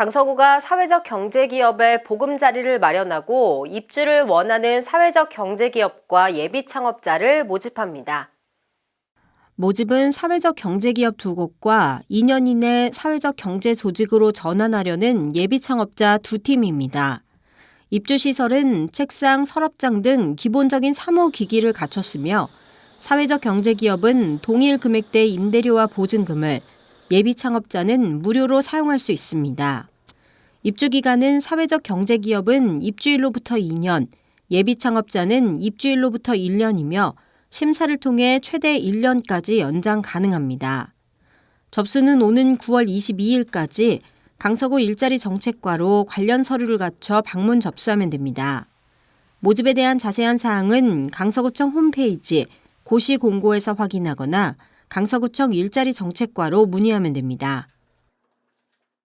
강서구가 사회적 경제기업의 보금자리를 마련하고 입주를 원하는 사회적 경제기업과 예비 창업자를 모집합니다. 모집은 사회적 경제기업 두 곳과 2년 이내 사회적 경제 조직으로 전환하려는 예비 창업자 두 팀입니다. 입주 시설은 책상, 서랍장 등 기본적인 사무 기기를 갖췄으며 사회적 경제기업은 동일 금액대 임대료와 보증금을 예비 창업자는 무료로 사용할 수 있습니다. 입주 기간은 사회적 경제기업은 입주일로부터 2년, 예비 창업자는 입주일로부터 1년이며 심사를 통해 최대 1년까지 연장 가능합니다. 접수는 오는 9월 22일까지 강서구 일자리 정책과로 관련 서류를 갖춰 방문 접수하면 됩니다. 모집에 대한 자세한 사항은 강서구청 홈페이지 고시 공고에서 확인하거나 강서구청 일자리 정책과로 문의하면 됩니다.